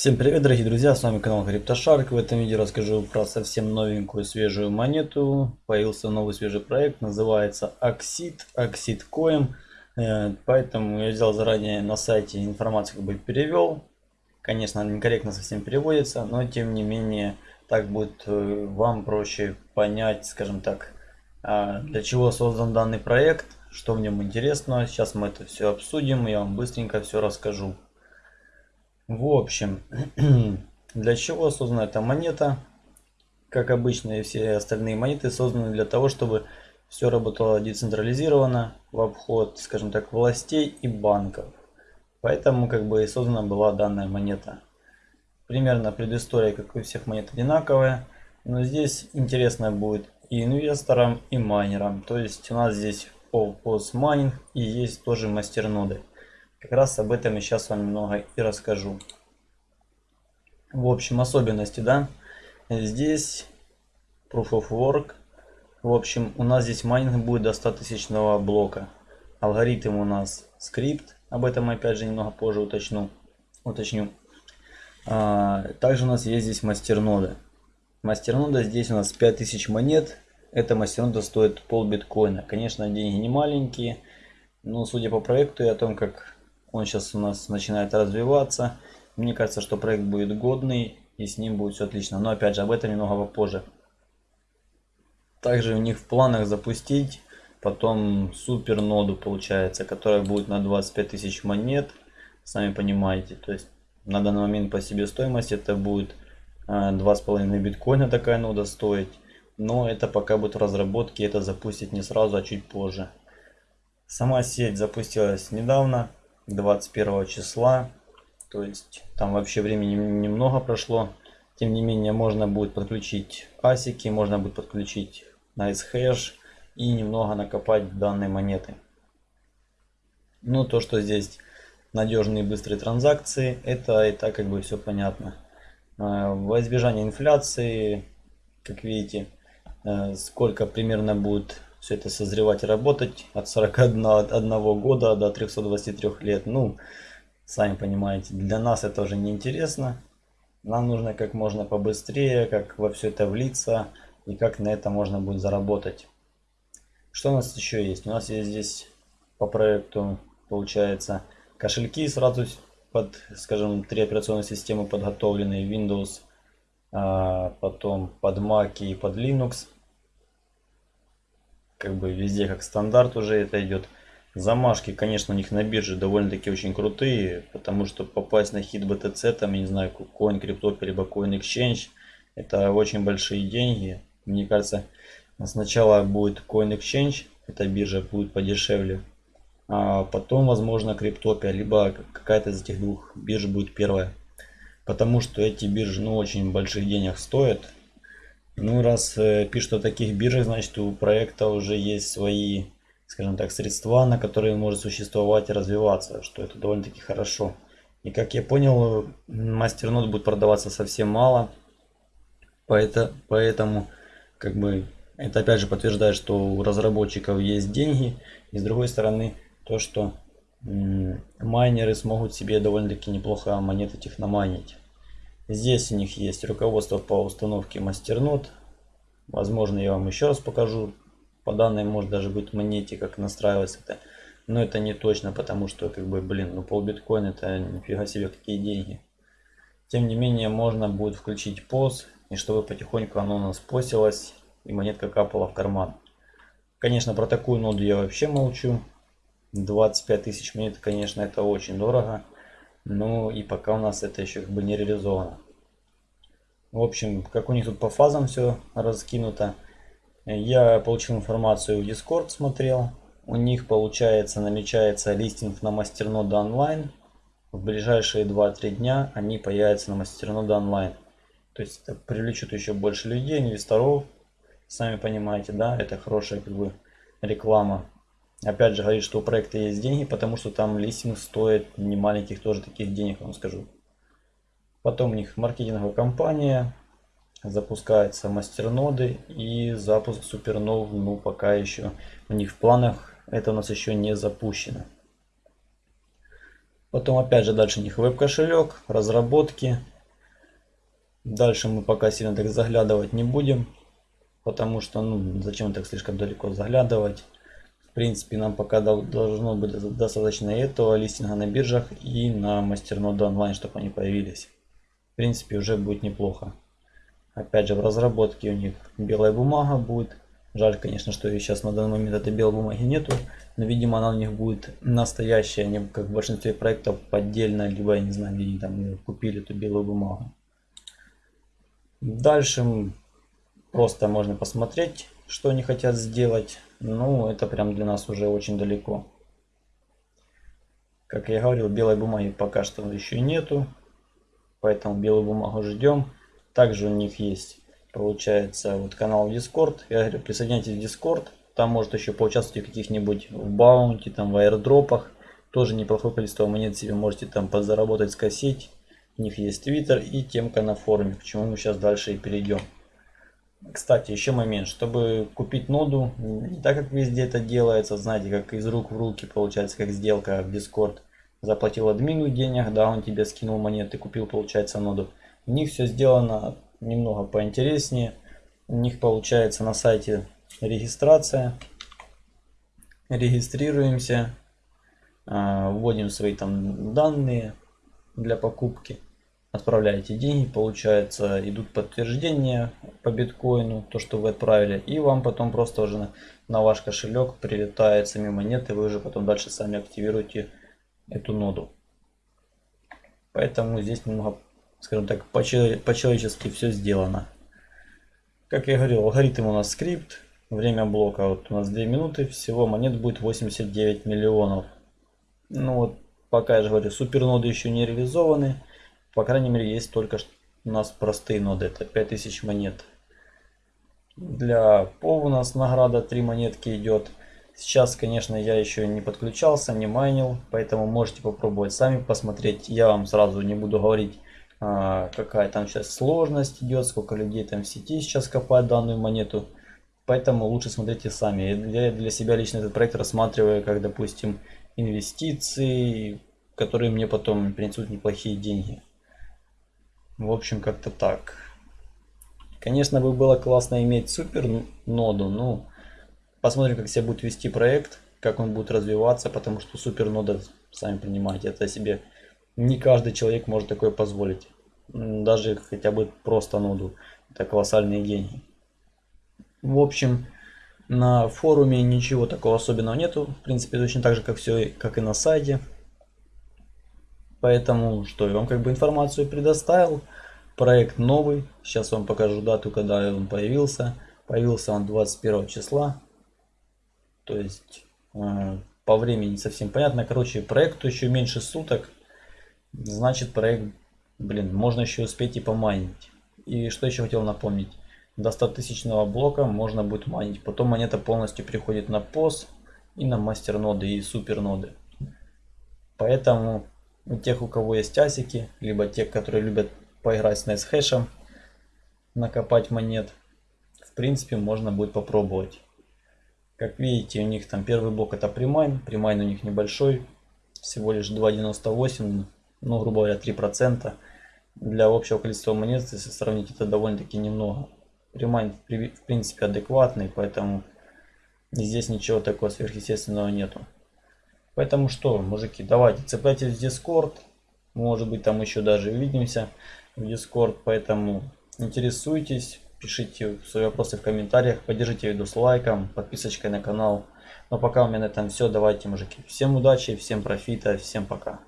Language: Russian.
Всем привет, дорогие друзья, с вами канал CryptoShark. В этом видео расскажу про совсем новенькую свежую монету. Появился новый свежий проект, называется Oxid, Oxid Coin. Э, поэтому я взял заранее на сайте информацию, как бы перевел. Конечно, некорректно совсем переводится, но тем не менее так будет э, вам проще понять, скажем так, а, для чего создан данный проект, что в нем интересно. Сейчас мы это все обсудим, я вам быстренько все расскажу. В общем, для чего создана эта монета? Как обычно и все остальные монеты созданы для того, чтобы все работало децентрализированно в обход, скажем так, властей и банков. Поэтому как бы и создана была данная монета. Примерно предыстория, как у всех монет, одинаковая. Но здесь интересно будет и инвесторам, и майнерам. То есть у нас здесь по постмайнинг и есть тоже мастерноды. Как раз об этом я сейчас вам немного и расскажу. В общем, особенности, да. Здесь Proof of Work. В общем, у нас здесь майнинг будет до 100 тысячного блока. Алгоритм у нас Scrypt. Об этом опять же немного позже уточню. уточню. А, также у нас есть здесь мастернода. Мастернода здесь у нас 5000 монет. Эта мастернода стоит пол биткоина. Конечно, деньги не маленькие. Но судя по проекту и о том, как он сейчас у нас начинает развиваться. Мне кажется, что проект будет годный и с ним будет все отлично. Но опять же, об этом немного попозже. Также у них в планах запустить потом супер ноду получается, которая будет на 25 тысяч монет. Сами понимаете, то есть на данный момент по себестоимости это будет 2,5 э, биткоина такая нода стоить. Но это пока будет в разработке, это запустить не сразу, а чуть позже. Сама сеть запустилась недавно, 21 числа. То есть там вообще времени немного прошло. Тем не менее можно будет подключить асики, можно будет подключить NiceHash и немного накопать данные монеты. Ну то, что здесь надежные быстрые транзакции, это и так как бы все понятно. А, во избежание инфляции, как видите, э, сколько примерно будет все это созревать и работать от 41 года до 323 лет. Ну, сами понимаете, для нас это уже не интересно. Нам нужно как можно побыстрее, как во все это влиться и как на это можно будет заработать. Что у нас еще есть? У нас есть здесь по проекту, получается, кошельки сразу под, скажем, три операционные системы подготовленные. Windows, а, потом под Mac и под Linux как бы везде как стандарт уже это идет. Замашки, конечно, у них на бирже довольно-таки очень крутые, потому что попасть на хит BTC, там, я не знаю, Coin Crypto, либо Coin Exchange, это очень большие деньги. Мне кажется, сначала будет Coin Exchange, эта биржа будет подешевле, а потом, возможно, Криптопия, либо какая-то из этих двух бирж будет первая. Потому что эти биржи, ну, очень больших денег стоят, ну, раз э, пишут о таких биржах, значит у проекта уже есть свои, скажем так, средства, на которые он может существовать и развиваться, что это довольно-таки хорошо. И как я понял, мастернод будет продаваться совсем мало, поэтому, поэтому как бы это опять же подтверждает, что у разработчиков есть деньги, и с другой стороны то, что майнеры смогут себе довольно-таки неплохо монеты техномайнить. Здесь у них есть руководство по установке мастернод. Возможно, я вам еще раз покажу. По данной может даже быть монете, как настраивать это. Но это не точно, потому что, как бы, блин, ну пол биткоин это нифига себе какие деньги. Тем не менее, можно будет включить пост, и чтобы потихоньку оно у нас постилось, и монетка капала в карман. Конечно, про такую ноду я вообще молчу. 25 тысяч монет, конечно, это очень дорого. Ну и пока у нас это еще как бы не реализовано. В общем, как у них тут по фазам все раскинуто. Я получил информацию в Discord, смотрел. У них получается намечается листинг на мастернода онлайн. В ближайшие 2-3 дня они появятся на мастернода онлайн. То есть это привлечет еще больше людей, инвесторов. Сами понимаете, да, это хорошая как бы реклама Опять же говорит, что у проекта есть деньги, потому что там листинг стоит не маленьких тоже таких денег, вам скажу. Потом у них маркетинговая компания, запускаются мастерноды и запуск супернов, ну пока еще у них в планах это у нас еще не запущено. Потом опять же дальше у них веб-кошелек, разработки, Дальше мы пока сильно так заглядывать не будем. Потому что, ну, зачем так слишком далеко заглядывать. В принципе, нам пока должно быть достаточно этого листинга на биржах и на мастернода онлайн, чтобы они появились. В принципе, уже будет неплохо. Опять же, в разработке у них белая бумага будет. Жаль, конечно, что сейчас на данный момент этой белой бумаги нету. Но, видимо, она у них будет настоящая, не как в большинстве проектов поддельно, либо, я не знаю, где они там купили эту белую бумагу. Дальше просто можно посмотреть, что они хотят сделать. Ну, это прям для нас уже очень далеко. Как я говорил, белой бумаги пока что еще нету. Поэтому белую бумагу ждем. Также у них есть, получается, вот канал Discord. Я говорю, присоединяйтесь в Discord. Там может еще поучаствовать в каких-нибудь в баунти, там в аирдропах. Тоже неплохое количество монет себе можете там подзаработать, скосить. У них есть Twitter и темка на форуме, к чему мы сейчас дальше и перейдем. Кстати, еще момент, чтобы купить ноду, не так как везде это делается, знаете, как из рук в руки получается, как сделка в Discord. Заплатил админу денег, да, он тебе скинул монеты, купил, получается, ноду. У них все сделано немного поинтереснее. У них получается на сайте регистрация. Регистрируемся, а, вводим свои там данные для покупки. Отправляете деньги, получается, идут подтверждения по биткоину, то, что вы отправили. И вам потом просто уже на, ваш кошелек прилетает сами монеты, вы уже потом дальше сами активируете эту ноду. Поэтому здесь немного скажем так, по-человечески все сделано. Как я говорил, алгоритм у нас скрипт. Время блока вот у нас 2 минуты. Всего монет будет 89 миллионов. Ну вот, пока я же говорю, суперноды еще не реализованы. По крайней мере, есть только у нас простые ноды. Это 5000 монет. Для ПОВ у нас награда 3 монетки идет. Сейчас, конечно, я еще не подключался, не майнил, поэтому можете попробовать сами посмотреть. Я вам сразу не буду говорить, а, какая там сейчас сложность идет, сколько людей там в сети сейчас копают данную монету. Поэтому лучше смотрите сами. Я для себя лично этот проект рассматриваю как, допустим, инвестиции, которые мне потом принесут неплохие деньги. В общем, как-то так. Конечно, бы было классно иметь супер ноду, но посмотрим, как себя будет вести проект, как он будет развиваться, потому что супер нода, сами понимаете, это себе не каждый человек может такое позволить. Даже хотя бы просто ноду. Это колоссальные деньги. В общем, на форуме ничего такого особенного нету. В принципе, точно так же, как все, как и на сайте. Поэтому, что, я вам как бы информацию предоставил. Проект новый. Сейчас вам покажу дату, когда он появился. Появился он 21 числа. То есть, э, по времени совсем понятно. Короче, проекту еще меньше суток. Значит, проект, блин, можно еще успеть и помайнить. И что еще хотел напомнить. До 100 тысячного блока можно будет майнить. Потом монета полностью переходит на PoS и на мастер ноды и супер ноды. Поэтому у тех, у кого есть асики, либо тех, которые любят поиграть с NiceHash ем, накопать монет, в принципе, можно будет попробовать. Как видите, у них там первый блок это premine. Premine у них небольшой, всего лишь 2.98 ну, грубо говоря, 3%. Для общего количества монет, если сравнить, это довольно-таки немного. Premine, в принципе, адекватный, поэтому здесь ничего такого сверхъестественного нету. Поэтому что, мужики, давайте цепляйтесь в Discord. Может быть, там еще даже увидимся в Discord. Поэтому интересуйтесь, пишите свои вопросы в комментариях. Поддержите видео с лайком, подписочкой на канал. Но пока у меня на этом все. Давайте, мужики. Всем удачи, всем профита, всем пока.